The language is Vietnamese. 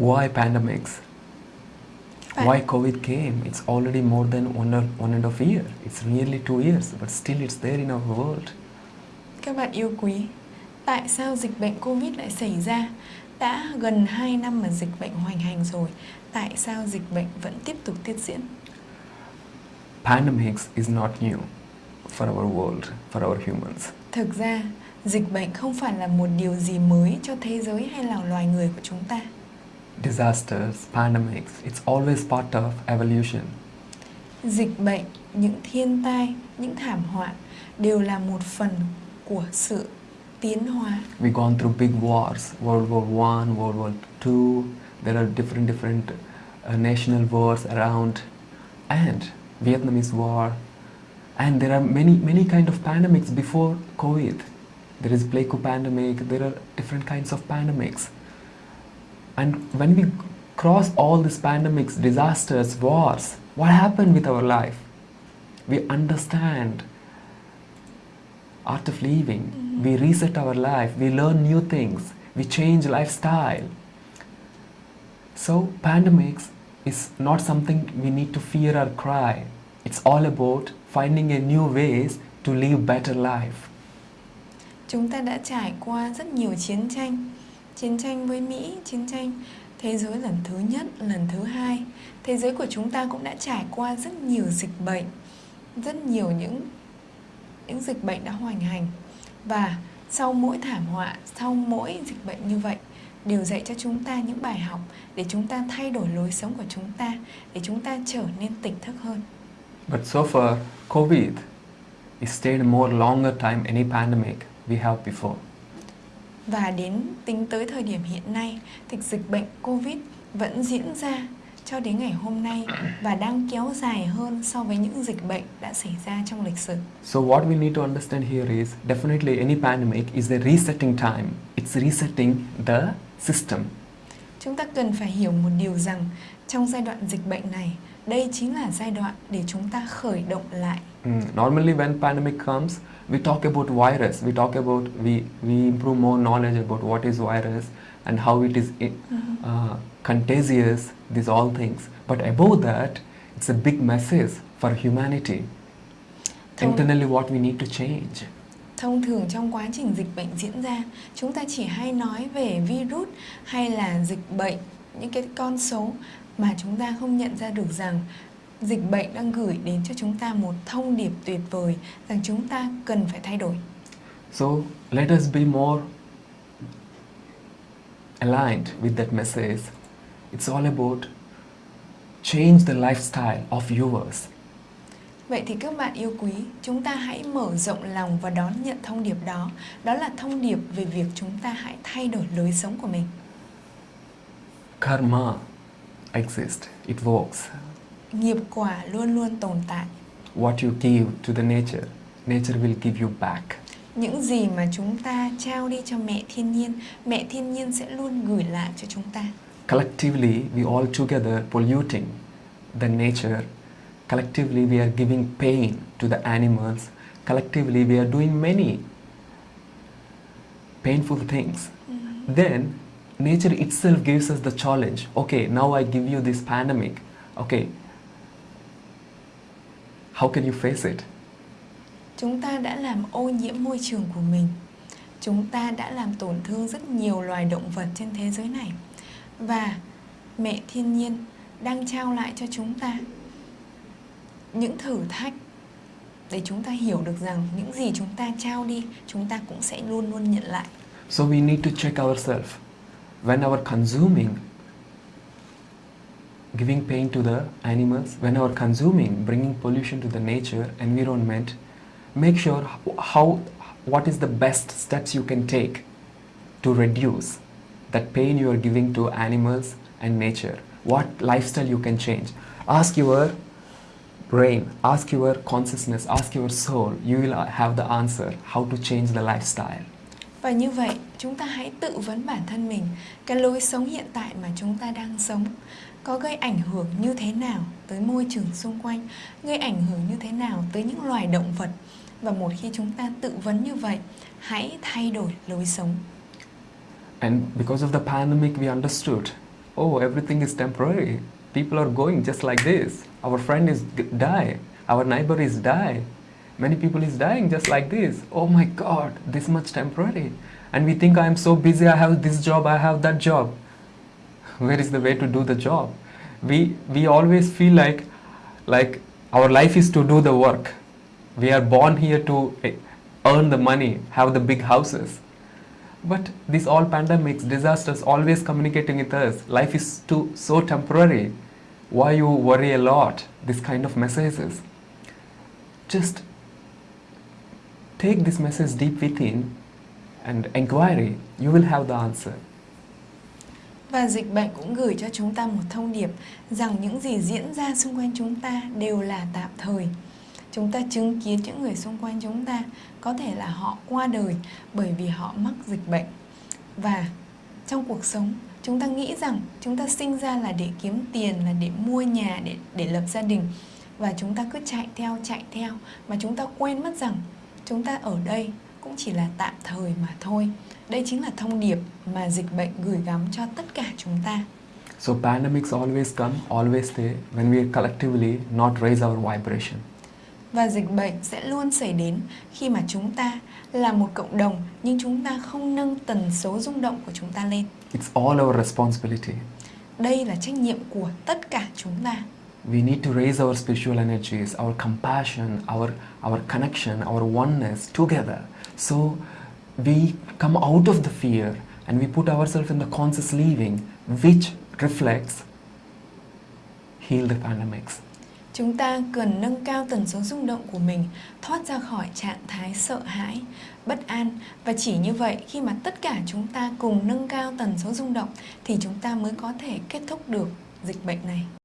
Why pandemics? Bạn- Why COVID came? It's already more than one, or, one and a half year. It's nearly two years, but still it's there in our world. Các bạn yêu quý, tại sao dịch bệnh Covid lại xảy ra? Đã gần 2 năm mà dịch bệnh hoành hành rồi, tại sao dịch bệnh vẫn tiếp tục tiếp diễn? Pandemics is not new for our world, for our humans. Thực ra, dịch bệnh không phải là một điều gì mới cho thế giới hay là loài người của chúng ta. Disasters, pandemics, it's always part of evolution. Dịch bệnh, những thiên tai, những thảm họa đều là một phần của sự tiến hóa. We've gone through big wars, World War One, World War Two. There are different different uh, national wars around, and Vietnamese War, and there are many many kind of pandemics before COVID. There is Pleiku pandemic. There are different kinds of pandemics, and when we cross all these pandemics, disasters, wars, what happened with our life? We understand art of living. Mm-hmm. We reset our life. We learn new things. We change lifestyle. So pandemics is not something we need to fear or cry. It's all about finding a new ways to live better life. Chúng ta đã trải qua rất nhiều chiến tranh Chiến tranh với Mỹ, chiến tranh thế giới lần thứ nhất, lần thứ hai. Thế giới của chúng ta cũng đã trải qua rất nhiều dịch bệnh Rất nhiều những những dịch bệnh đã hoành hành. Và sau mỗi thảm họa, sau mỗi dịch bệnh như vậy Đều dạy cho chúng ta những bài học Để chúng ta thay đổi lối sống của chúng ta Để chúng ta trở nên tỉnh thức hơn. But so far, COVID it stayed more longer time any pandemic we have before. Và đến tính tới thời điểm hiện nay thì dịch bệnh Covid vẫn diễn ra cho đến ngày hôm nay và đang kéo dài hơn so với những dịch bệnh đã xảy ra trong lịch sử. So what we need to understand here is definitely any pandemic is a resetting time. It's resetting the system. Chúng ta cần phải hiểu một điều rằng trong giai đoạn dịch bệnh này, đây chính là giai đoạn để chúng ta khởi động lại. Mm, Normally, when pandemic comes, we talk about virus. We talk about we we improve more knowledge about what is virus and how it is i- uh, contagious. These all things. But above that, it's a big message for humanity. Thông- Internally, what we need to change. Thông thường trong quá trình dịch bệnh diễn ra, chúng ta chỉ hay nói về virus hay là dịch bệnh, những cái con số mà chúng ta không nhận ra được rằng dịch bệnh đang gửi đến cho chúng ta một thông điệp tuyệt vời rằng chúng ta cần phải thay đổi. So let us be more aligned with that message. It's all about change the lifestyle of yours. Vậy thì các bạn yêu quý, chúng ta hãy mở rộng lòng và đón nhận thông điệp đó. Đó là thông điệp về việc chúng ta hãy thay đổi lối sống của mình. Karma exists, it works. Nghiệp quả luôn luôn tồn tại. What you give to the nature, nature will give you back. Những gì mà chúng ta trao đi cho mẹ thiên nhiên, mẹ thiên nhiên sẽ luôn gửi lại cho chúng ta. Collectively, we all together polluting the nature. Collectively, we are giving pain to the animals. Collectively, we are doing many painful things. Mm-hmm. Then, nature itself gives us the challenge. Okay, now I give you this pandemic. Okay, how can you face it? Chúng ta đã làm ô nhiễm môi trường của mình. Chúng ta đã làm tổn thương rất nhiều loài động vật trên thế giới này. Và mẹ thiên nhiên đang trao lại cho chúng ta những thử thách để chúng ta hiểu được rằng những gì chúng ta trao đi, chúng ta cũng sẽ luôn luôn nhận lại. So we need to check ourselves. When our consuming, giving pain to the animals, when our consuming, bringing pollution to the nature, environment, make sure how, what is the best steps you can take to reduce that pain you are giving to animals and nature. What lifestyle you can change. Ask your brain, ask your consciousness, ask your soul. You will have the answer how to change the lifestyle. Và như vậy, chúng ta hãy tự vấn bản thân mình cái lối sống hiện tại mà chúng ta đang sống có gây ảnh hưởng như thế nào tới môi trường xung quanh, gây ảnh hưởng như thế nào tới những loài động vật. Và một khi chúng ta tự vấn như vậy, hãy thay đổi lối sống. And because of the pandemic, we understood oh, everything is temporary. People are going just like this. Our friend is die. Our neighbor is die. Many people is dying just like this. Oh my God, this much temporary. And we think I am so busy. I have this job. I have that job. Where is the way to do the job? We we always feel like like our life is to do the work. We are born here to eh, earn the money, have the big houses. But this all pandemics, disasters always communicating with us. Life is too so temporary. Why you worry a lot? This kind of messages. Just take this message deep within and inquiry. You will have the answer. Và dịch bệnh cũng gửi cho chúng ta một thông điệp rằng những gì diễn ra xung quanh chúng ta đều là tạm thời. Chúng ta chứng kiến những người xung quanh chúng ta có thể là họ qua đời bởi vì họ mắc dịch bệnh. Và trong cuộc sống, chúng ta nghĩ rằng chúng ta sinh ra là để kiếm tiền, là để mua nhà, để để lập gia đình và chúng ta cứ chạy theo chạy theo mà chúng ta quên mất rằng chúng ta ở đây cũng chỉ là tạm thời mà thôi. Đây chính là thông điệp mà dịch bệnh gửi gắm cho tất cả chúng ta. So pandemics always come, always stay when we collectively not raise our vibration. Và dịch bệnh sẽ luôn xảy đến khi mà chúng ta là một cộng đồng nhưng chúng ta không nâng tần số rung động của chúng ta lên. It's all our responsibility. Đây là trách nhiệm của tất cả chúng ta. We need to raise our spiritual energies, our compassion, our our connection, our oneness together. So we come out of the fear and we put ourselves in the conscious living which reflects heal the pandemics. Chúng ta cần nâng cao tần số rung động của mình, thoát ra khỏi trạng thái sợ hãi, bất an và chỉ như vậy khi mà tất cả chúng ta cùng nâng cao tần số rung động thì chúng ta mới có thể kết thúc được dịch bệnh này.